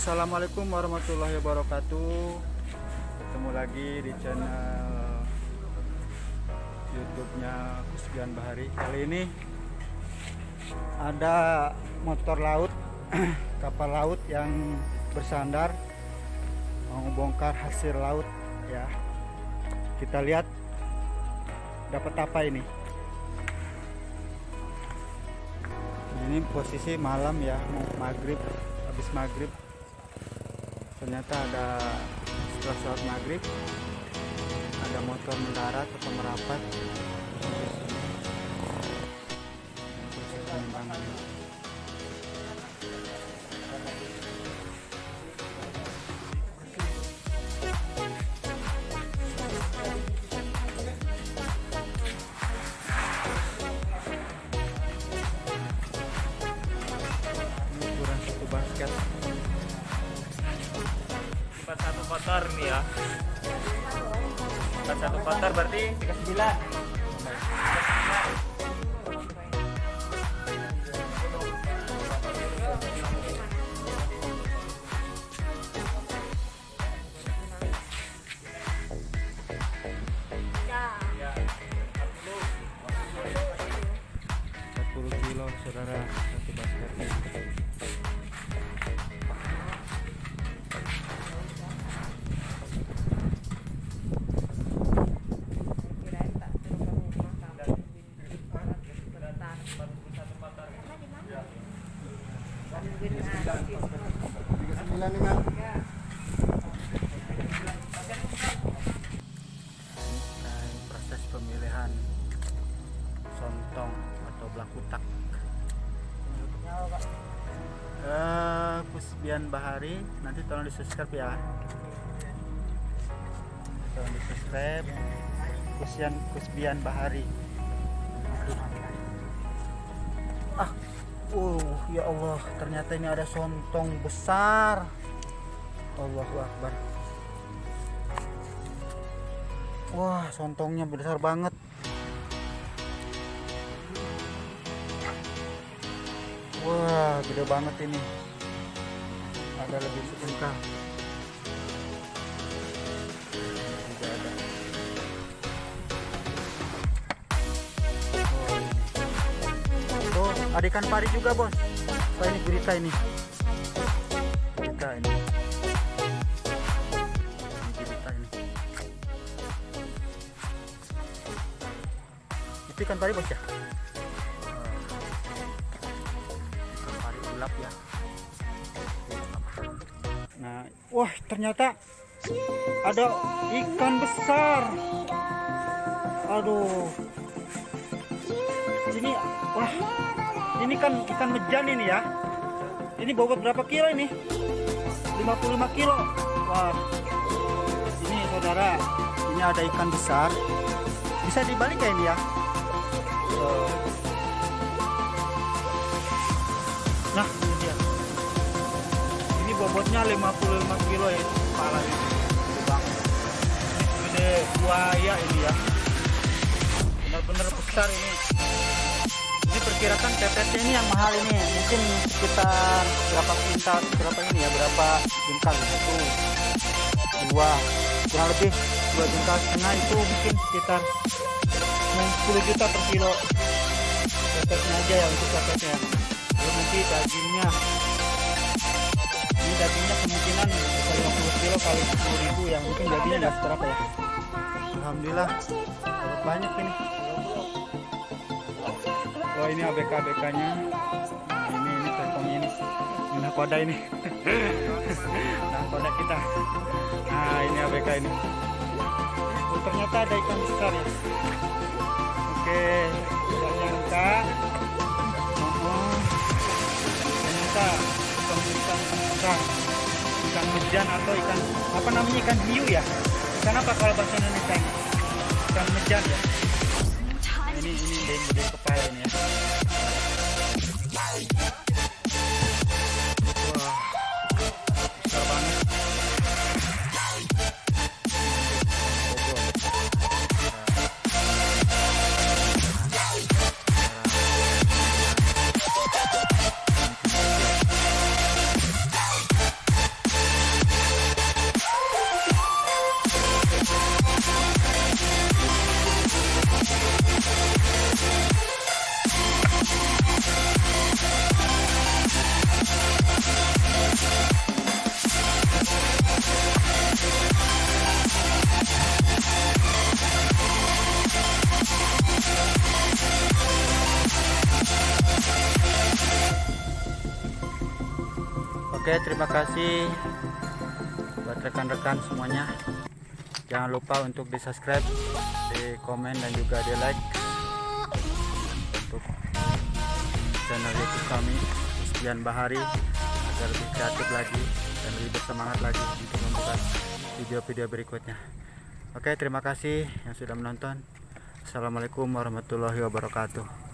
Assalamualaikum warahmatullahi wabarakatuh. Ketemu lagi di channel YouTube-nya Kusbian Bahari. Kali ini Ada motor laut Kapal laut yang bersandar Mau bongkar hasil laut ya. Kita lihat Dapat apa ini. Ini posisi malam ya. Maghrib Habis maghrib ternyata ada setelah sholat maghrib ada motor mendarat atau merapat kotor nih ya. Empat satu kotor berarti tiga sembilan saudara 39 nih kan proses pemilihan sontong atau belakutak eh kusbian Bahari nanti tolong di subscribe ya. Tolong di subscribe Pusbian kusbian Bahari. Ah uh ya Allah ternyata ini ada sontong besar Allahu Akbar wah sontongnya besar banget Wah, gede banget ini. Ada lebih sebengkal. Ada ikan pari juga, Bos. Wah, ini gurita ini. Gurita ini. Ikan pari, Bos ya? ikan pari gelap ya nah wah ternyata ada ikan besar aduh ini wah ini kan ikan mejan ini ya ini bobot berapa kilo ini 55 kilo wah ini saudara ini ada ikan besar bisa dibalik ya ini ya. Nah, ini dia. Ini bobotnya 55 kilo ya, kepala ini. Gede buaya ini ya. Benar-benar besar ini. Ini perkirakan tetetnya ini yang mahal ini. Mungkin sekitar berapa kuintal, berapa ini ya, berapa jengkal itu. Dua, kurang lebih dua jengkal setengah itu mungkin sekitar 10 juta per kilo. Tetetnya aja ya untuk tetetnya belum nanti dagingnya ini dagingnya kemungkinan bisa 50 kilo kali 10 ribu yang mungkin dagingnya nggak seberapa ya Alhamdulillah banyak ini oh ini ABK ABK nya ini ini teleponnya ini. Ini nakoda ini. Nakoda kita. Nah ini ABK ini. Oh, ternyata ada ikan besar ya. Oke nyangka oh ternyata ikan ikan ikan mejan atau ikan apa namanya ikan hiu ya? Ikan apa kalau bahasa Indonesia? Ikan mejan ya Oke, terima kasih buat rekan-rekan semuanya. Jangan lupa untuk di subscribe, di komen dan juga di like untuk channel YouTube kami Sekian Bahari agar lebih kreatif lagi dan lebih bersemangat lagi untuk membuat video-video berikutnya. Oke, terima kasih yang sudah menonton. Assalamualaikum warahmatullahi wabarakatuh.